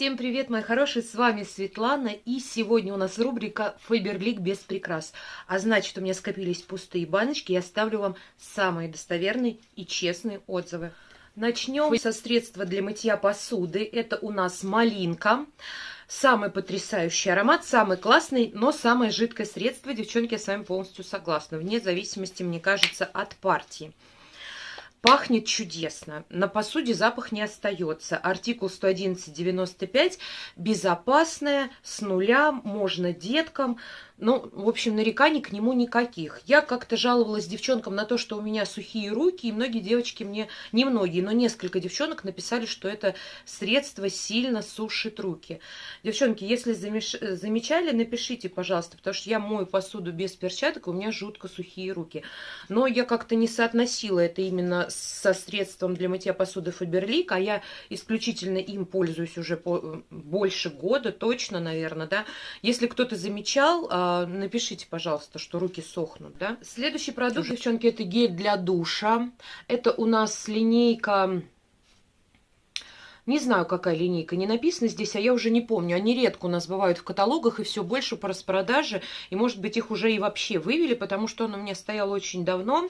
Всем привет, мои хорошие, с вами Светлана, и сегодня у нас рубрика «Фаберлик без прикрас». А значит, у меня скопились пустые баночки, я ставлю вам самые достоверные и честные отзывы. Начнем со средства для мытья посуды. Это у нас малинка. Самый потрясающий аромат, самый классный, но самое жидкое средство. Девчонки, я с вами полностью согласна. Вне зависимости, мне кажется, от партии. Пахнет чудесно. На посуде запах не остается. Артикул 111.95. Безопасная, с нуля, можно деткам. Ну, в общем, нареканий к нему никаких. Я как-то жаловалась девчонкам на то, что у меня сухие руки, и многие девочки мне, не многие, но несколько девчонок написали, что это средство сильно сушит руки. Девчонки, если замеш... замечали, напишите, пожалуйста, потому что я мою посуду без перчаток, у меня жутко сухие руки. Но я как-то не соотносила это именно со средством для мытья посуды Фаберлик, а я исключительно им пользуюсь уже по... больше года, точно, наверное, да. Если кто-то замечал, а, напишите, пожалуйста, что руки сохнут, да. Следующий продукт, Уже. девчонки, это гель для душа. Это у нас линейка... Не знаю, какая линейка, не написано здесь, а я уже не помню. Они редко у нас бывают в каталогах и все больше по распродаже. И, может быть, их уже и вообще вывели, потому что он у меня стоял очень давно.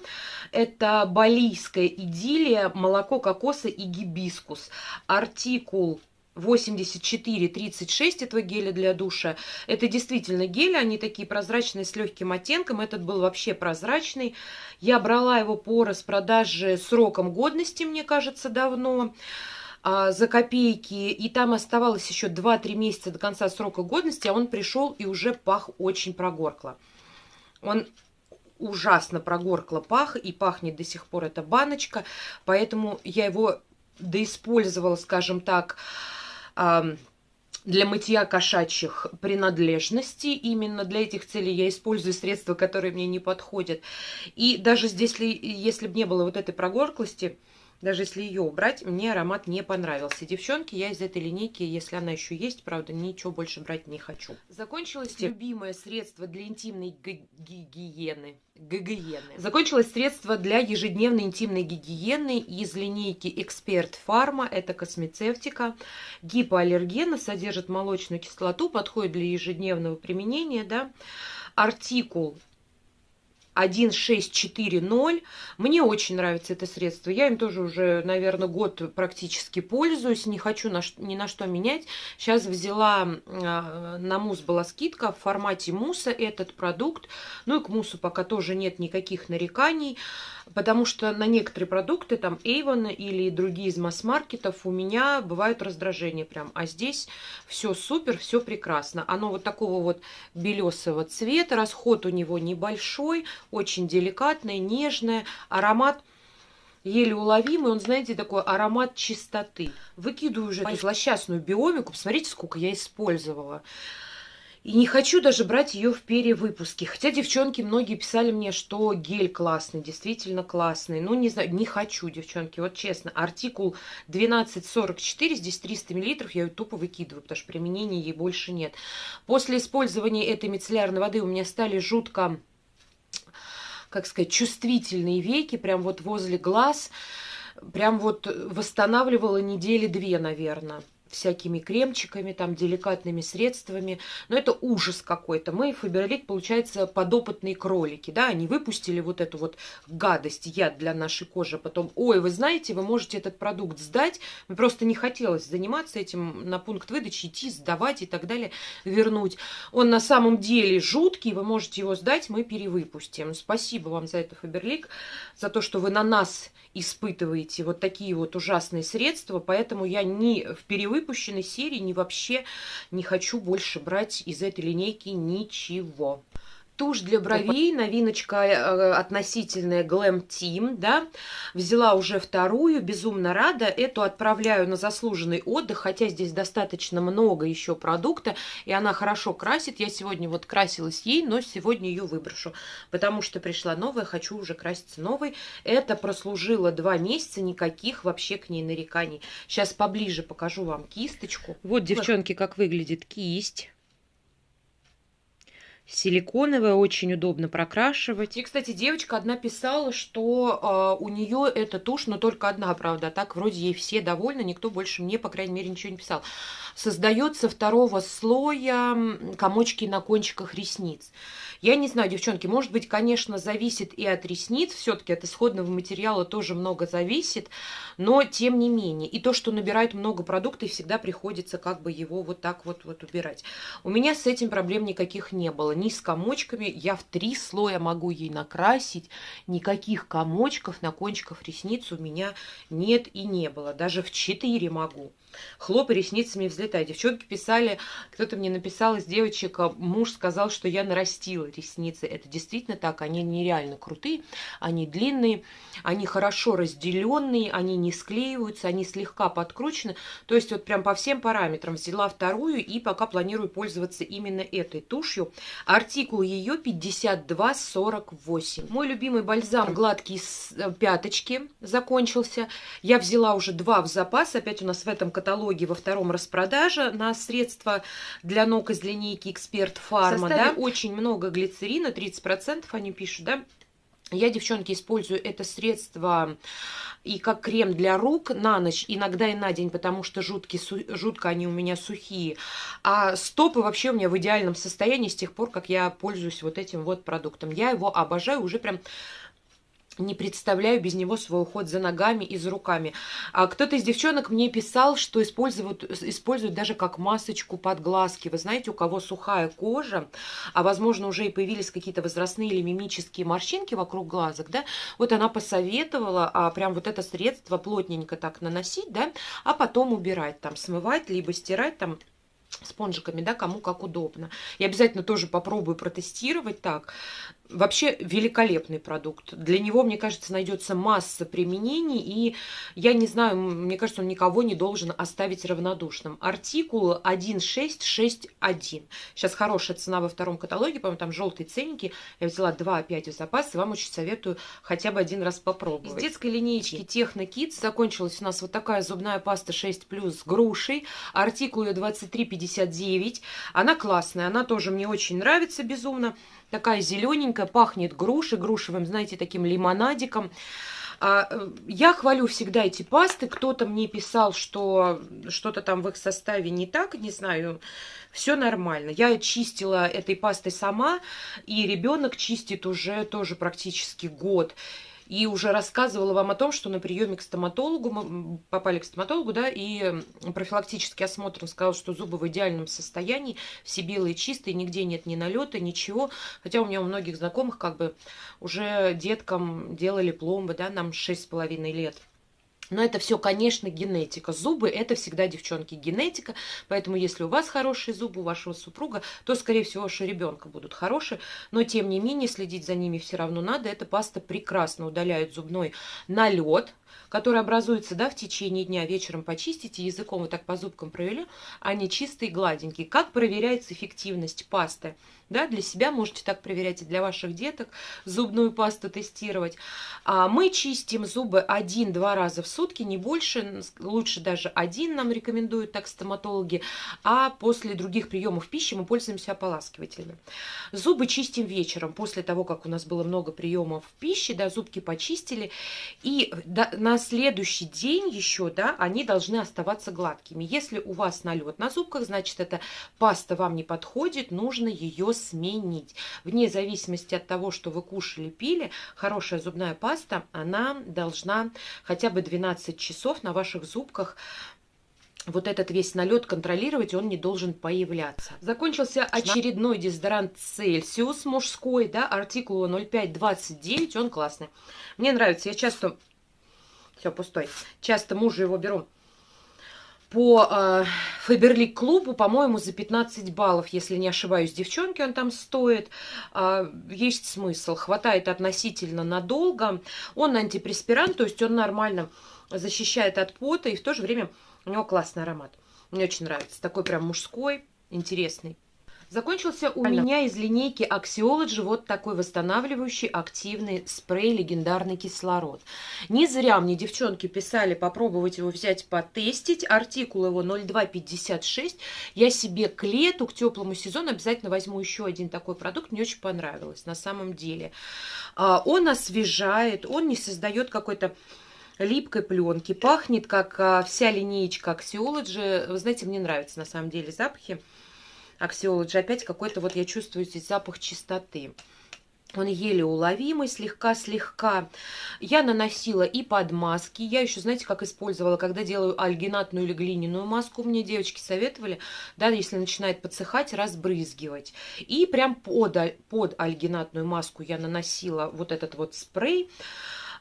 Это балийская идиллия, молоко кокоса и гибискус. Артикул 84-36 этого геля для душа. Это действительно гели, они такие прозрачные с легким оттенком. Этот был вообще прозрачный. Я брала его по распродаже сроком годности, мне кажется, давно а, за копейки, и там оставалось еще 2-3 месяца до конца срока годности, а он пришел и уже пах очень прогоркло. Он ужасно прогоркло пах, и пахнет до сих пор эта баночка, поэтому я его доиспользовала, скажем так, для мытья кошачьих принадлежностей. Именно для этих целей я использую средства, которые мне не подходят. И даже здесь, если бы не было вот этой прогорклости, даже если ее убрать, мне аромат не понравился. Девчонки, я из этой линейки, если она еще есть, правда, ничего больше брать не хочу. Закончилось любимое средство для интимной гигиены. Гигиены. Закончилось средство для ежедневной интимной гигиены из линейки Эксперт Фарма. Это космецевтика. Гипоаллергена, содержит молочную кислоту, подходит для ежедневного применения. Да? Артикул 1640. Мне очень нравится это средство. Я им тоже уже, наверное, год практически пользуюсь. Не хочу на, ни на что менять. Сейчас взяла, а, на мусс была скидка в формате мусса этот продукт. Ну и к муссу пока тоже нет никаких нареканий. Потому что на некоторые продукты, там Avon или другие из масс-маркетов, у меня бывают раздражения прям. А здесь все супер, все прекрасно. Оно вот такого вот белесого цвета, расход у него небольшой, очень деликатное, нежное, аромат еле уловимый, он, знаете, такой аромат чистоты. Выкидываю уже эту злосчастную биомику, посмотрите, сколько я использовала. И не хочу даже брать ее в перевыпуске. Хотя девчонки многие писали мне, что гель классный, действительно классный. Ну, не знаю, не хочу, девчонки, вот честно. Артикул 1244, здесь 300 миллилитров, я ее тупо выкидываю, потому что применения ей больше нет. После использования этой мицеллярной воды у меня стали жутко как сказать, чувствительные веки, прям вот возле глаз, прям вот восстанавливала недели две, наверное всякими кремчиками, там, деликатными средствами. Но это ужас какой-то. Мы, Фаберлик, получается, подопытные кролики, да, они выпустили вот эту вот гадость, яд для нашей кожи. Потом, ой, вы знаете, вы можете этот продукт сдать. Мне просто не хотелось заниматься этим, на пункт выдачи идти, сдавать и так далее, вернуть. Он на самом деле жуткий, вы можете его сдать, мы перевыпустим. Спасибо вам за это, Фаберлик, за то, что вы на нас испытываете вот такие вот ужасные средства, поэтому я ни в перевыпущенной серии, ни вообще не хочу больше брать из этой линейки ничего. Тушь для бровей, новиночка э, относительная Glam Team, да. Взяла уже вторую, безумно рада. Эту отправляю на заслуженный отдых, хотя здесь достаточно много еще продукта, и она хорошо красит. Я сегодня вот красилась ей, но сегодня ее выброшу, потому что пришла новая, хочу уже краситься новой. Это прослужило два месяца, никаких вообще к ней нареканий. Сейчас поближе покажу вам кисточку. Вот, девчонки, как выглядит кисть силиконовая, очень удобно прокрашивать. И, кстати, девочка одна писала, что э, у нее эта тушь, но только одна, правда, а так вроде ей все довольны, никто больше мне, по крайней мере, ничего не писал. Создается второго слоя комочки на кончиках ресниц. Я не знаю, девчонки, может быть, конечно, зависит и от ресниц, все-таки от исходного материала тоже много зависит, но тем не менее. И то, что набирает много продуктов, всегда приходится как бы его вот так вот, вот убирать. У меня с этим проблем никаких не было. Ни с комочками, я в три слоя могу ей накрасить, никаких комочков на кончиках ресниц у меня нет и не было. Даже в четыре могу. Хлопай ресницами взлетай. Девчонки писали, кто-то мне написал из девочек, а муж сказал, что я нарастила ресницы. Это действительно так, они нереально крутые, они длинные, они хорошо разделенные, они не склеиваются, они слегка подкручены. То есть вот прям по всем параметрам взяла вторую и пока планирую пользоваться именно этой тушью. Артикул ее 5248. Мой любимый бальзам гладкий с э, пяточки закончился. Я взяла уже два в запас, опять у нас в этом каталоге во втором распродаже на средства для ног из линейки Эксперт Фарма. Да? Очень много глицерина, 30% они пишут, да? Я, девчонки, использую это средство и как крем для рук на ночь, иногда и на день, потому что жутки, жутко они у меня сухие. А стопы вообще у меня в идеальном состоянии с тех пор, как я пользуюсь вот этим вот продуктом. Я его обожаю уже прям не представляю без него свой уход за ногами и за руками. А кто-то из девчонок мне писал, что используют, используют даже как масочку под глазки. Вы знаете, у кого сухая кожа, а возможно уже и появились какие-то возрастные или мимические морщинки вокруг глазок, да, вот она посоветовала а, прям вот это средство плотненько так наносить, да, а потом убирать, там, смывать, либо стирать, там, спонжиками, да, кому как удобно. Я обязательно тоже попробую протестировать так. Вообще великолепный продукт. Для него, мне кажется, найдется масса применений, и я не знаю, мне кажется, он никого не должен оставить равнодушным. Артикул 1661. Сейчас хорошая цена во втором каталоге, по-моему, там желтые ценники. Я взяла 2 опять в запас, и вам очень советую хотя бы один раз попробовать. Из детской линейки Техно Kids закончилась у нас вот такая зубная паста 6+, с грушей. Артикул ее 2359. Она классная, она тоже мне очень нравится безумно такая зелененькая, пахнет грушей, грушевым, знаете, таким лимонадиком. А, э, я хвалю всегда эти пасты. Кто-то мне писал, что что-то там в их составе не так, не знаю. Все нормально. Я чистила этой пастой сама, и ребенок чистит уже тоже практически год и уже рассказывала вам о том, что на приеме к стоматологу, мы попали к стоматологу, да, и профилактический осмотр сказал, что зубы в идеальном состоянии, все белые, чистые, нигде нет ни налета, ничего. Хотя у меня у многих знакомых как бы уже деткам делали пломбы, да, нам 6,5 лет. Но это все, конечно, генетика. Зубы – это всегда, девчонки, генетика. Поэтому, если у вас хорошие зубы, у вашего супруга, то, скорее всего, вашего ребенка будут хорошие. Но, тем не менее, следить за ними все равно надо. Эта паста прекрасно удаляет зубной налет, который образуется да, в течение дня. Вечером почистите, языком вот так по зубкам провели, они чистые, гладенькие. Как проверяется эффективность пасты? Да, для себя можете так проверять и для ваших деток зубную пасту тестировать. А мы чистим зубы один-два раза в сутки, не больше, лучше даже один нам рекомендуют так стоматологи, а после других приемов пищи мы пользуемся ополаскивателями. Зубы чистим вечером, после того, как у нас было много приемов пищи, да, зубки почистили, и на следующий день еще, да, они должны оставаться гладкими. Если у вас налет на зубках, значит, эта паста вам не подходит, нужно ее сменить. Вне зависимости от того, что вы кушали, пили, хорошая зубная паста, она должна хотя бы 12 часов на ваших зубках вот этот весь налет контролировать, он не должен появляться. Закончился очередной дезодорант Celsius мужской, да, артикул 0529, он классный. Мне нравится, я часто, все, пустой, часто мужу его беру по э, Фаберлик клубу, по-моему, за 15 баллов, если не ошибаюсь, девчонки он там стоит. Э, есть смысл, хватает относительно надолго. Он антипреспирант, то есть он нормально защищает от пота, и в то же время у него классный аромат. Мне очень нравится, такой прям мужской, интересный. Закончился у меня из линейки Axiology вот такой восстанавливающий активный спрей «Легендарный кислород». Не зря мне девчонки писали попробовать его взять потестить. Артикул его 0256. Я себе к лету, к теплому сезону обязательно возьму еще один такой продукт. Мне очень понравилось на самом деле. А, он освежает, он не создает какой-то липкой пленки. Пахнет, как а, вся линеечка Axiology. Вы знаете, мне нравятся на самом деле запахи. Axiology. Опять какой-то вот я чувствую здесь запах чистоты. Он еле уловимый, слегка-слегка. Я наносила и под маски. Я еще, знаете, как использовала, когда делаю альгинатную или глиняную маску. Мне девочки советовали, да, если начинает подсыхать, разбрызгивать. И прям под, под альгинатную маску я наносила вот этот вот спрей.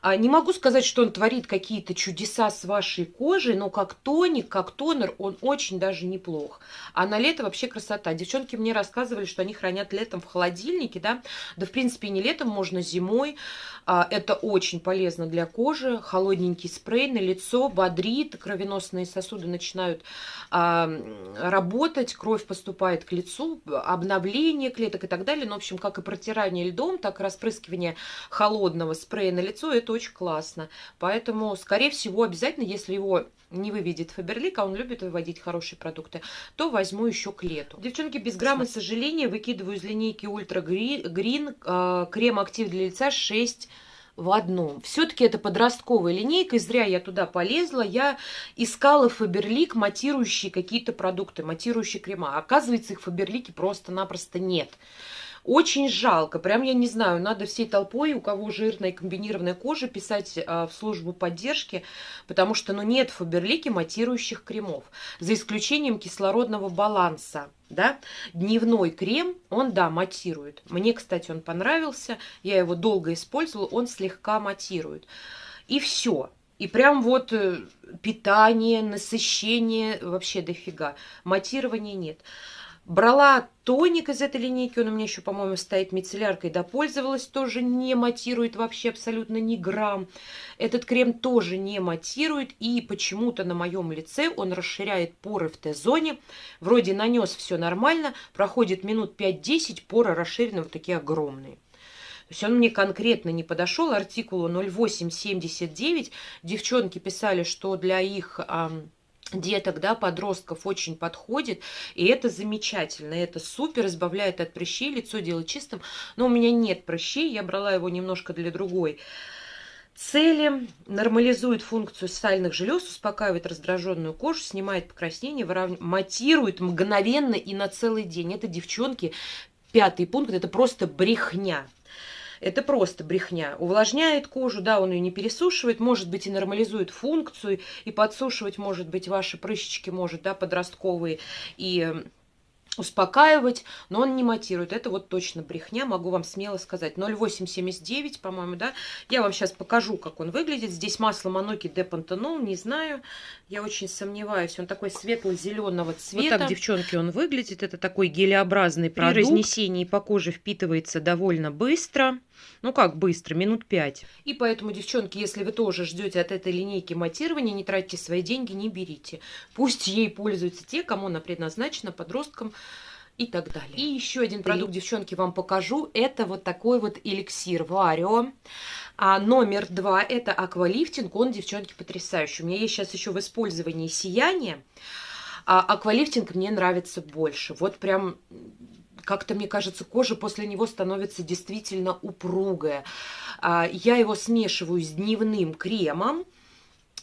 А, не могу сказать, что он творит какие-то чудеса с вашей кожей, но как тоник, как тонер он очень даже неплох. А на лето вообще красота. Девчонки мне рассказывали, что они хранят летом в холодильнике, да, да в принципе не летом, можно зимой. А, это очень полезно для кожи. Холодненький спрей на лицо бодрит, кровеносные сосуды начинают а, работать, кровь поступает к лицу, обновление клеток и так далее. Ну, в общем, как и протирание льдом, так и распрыскивание холодного спрея на лицо, это очень классно. Поэтому, скорее всего, обязательно, если его не выведет Фаберлик, а он любит выводить хорошие продукты, то возьму еще к лету. Девчонки, без грамма сожаления выкидываю из линейки Ультра Грин э, крем актив для лица 6 в одном. Все-таки это подростковая линейка, и зря я туда полезла. Я искала Фаберлик матирующие какие-то продукты, матирующие крема. Оказывается, их в Фаберлике просто-напросто нет. Очень жалко. Прям я не знаю, надо всей толпой, у кого жирная комбинированная кожа, писать а, в службу поддержки, потому что ну, нет в Фаберлике матирующих кремов. За исключением кислородного баланса. Да? Дневной крем, он, да, матирует. Мне, кстати, он понравился. Я его долго использовала, он слегка матирует. И все. И прям вот э, питание, насыщение вообще дофига. Матирования нет. Брала тоник из этой линейки, он у меня еще, по-моему, стоит мицелляркой, да, пользовалась, тоже не матирует вообще абсолютно ни грамм. Этот крем тоже не матирует, и почему-то на моем лице он расширяет поры в Т-зоне. Вроде нанес все нормально, проходит минут 5-10, поры расширены вот такие огромные. То есть он мне конкретно не подошел, артикулу 0879. Девчонки писали, что для их деток, да, подростков очень подходит, и это замечательно, это супер, избавляет от прыщей, лицо делает чистым, но у меня нет прыщей, я брала его немножко для другой цели, нормализует функцию сальных желез, успокаивает раздраженную кожу, снимает покраснение, выравнивает, матирует мгновенно и на целый день. Это, девчонки, пятый пункт, это просто брехня. Это просто брехня. Увлажняет кожу, да, он ее не пересушивает, может быть и нормализует функцию, и подсушивать, может быть, ваши прыщички, может, да, подростковые, и успокаивать, но он не матирует. Это вот точно брехня, могу вам смело сказать. 0,879, по-моему, да. Я вам сейчас покажу, как он выглядит. Здесь масло Маноки де Пантенол, не знаю. Я очень сомневаюсь. Он такой светло-зеленого цвета. Вот так, девчонки, он выглядит. Это такой гелеобразный продукт. При разнесении по коже впитывается довольно быстро. Ну как быстро, минут пять. И поэтому, девчонки, если вы тоже ждете от этой линейки матирования, не тратьте свои деньги, не берите. Пусть ей пользуются те, кому она предназначена, подросткам и так далее. И еще один продукт, девчонки, вам покажу. Это вот такой вот эликсир Варио. А номер два это аквалифтинг. Он, девчонки, потрясающий. У меня есть сейчас еще в использовании сияние. А аквалифтинг мне нравится больше. Вот прям как-то, мне кажется, кожа после него становится действительно упругая. А, я его смешиваю с дневным кремом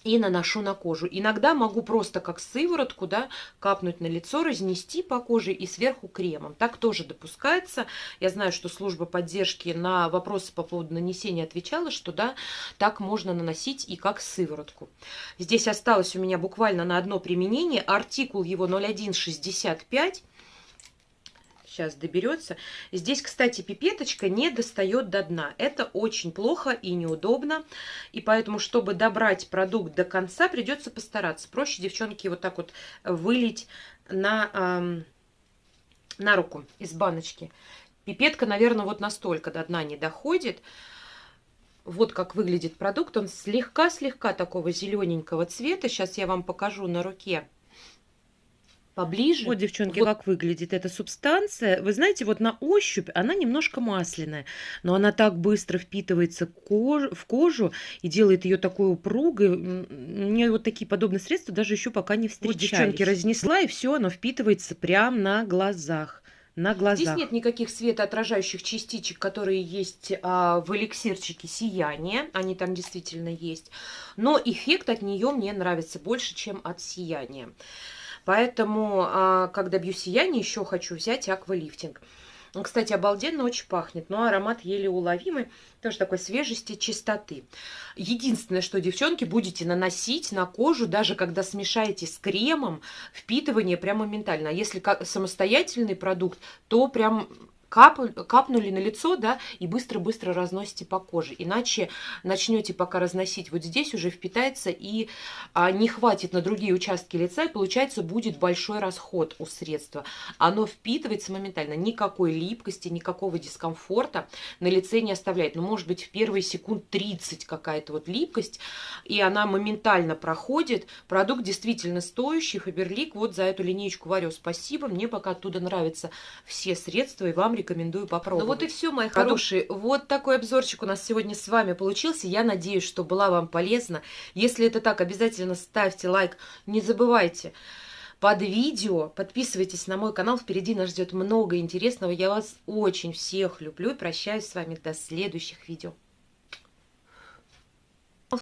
и наношу на кожу. Иногда могу просто как сыворотку да, капнуть на лицо, разнести по коже и сверху кремом. Так тоже допускается. Я знаю, что служба поддержки на вопросы по поводу нанесения отвечала, что да, так можно наносить и как сыворотку. Здесь осталось у меня буквально на одно применение. Артикул его 0165 сейчас доберется. Здесь, кстати, пипеточка не достает до дна. Это очень плохо и неудобно. И поэтому, чтобы добрать продукт до конца, придется постараться. Проще, девчонки, вот так вот вылить на, эм, на руку из баночки. Пипетка, наверное, вот настолько до дна не доходит. Вот как выглядит продукт. Он слегка-слегка такого зелененького цвета. Сейчас я вам покажу на руке поближе. Вот, девчонки, Вот. как выглядит эта субстанция. Вы знаете, вот на ощупь она немножко масляная, но она так быстро впитывается кож- в кожу и делает ее такой упругой. Мне вот такие подобные средства даже еще пока не Вот, встречались. девчонки, разнесла, и все, оно впитывается прямо на глазах. На Здесь глазах. нет никаких светоотражающих частичек, которые есть а, в эликсирчике сияния. Они там действительно есть. Но эффект от нее мне нравится больше, чем от сияния. Поэтому, а, когда бью сияние, еще хочу взять аквалифтинг. Кстати, обалденно очень пахнет, но аромат еле уловимый, тоже такой свежести, чистоты. Единственное, что, девчонки, будете наносить на кожу, даже когда смешаете с кремом, впитывание прямо моментально. А если самостоятельный продукт, то прям кап- капнули на лицо, да, и быстро-быстро разносите по коже. Иначе начнете пока разносить вот здесь, уже впитается и а, не хватит на другие участки лица, и получается будет большой расход у средства. Оно впитывается моментально, никакой липкости, никакого дискомфорта на лице не оставляет. Ну, может быть, в первые секунд 30 какая-то вот липкость, и она моментально проходит. Продукт действительно стоящий, Фаберлик. Вот за эту линейку Варю спасибо. Мне пока оттуда нравятся все средства, и вам рекомендую попробовать. Ну вот и все, мои Продукт- хорошие. Вот такой обзорчик у нас сегодня с вами получился. Я надеюсь, что была вам полезна. Если это так, обязательно ставьте лайк. Не забывайте под видео. Подписывайтесь на мой канал. Впереди нас ждет много интересного. Я вас очень всех люблю и прощаюсь с вами до следующих видео.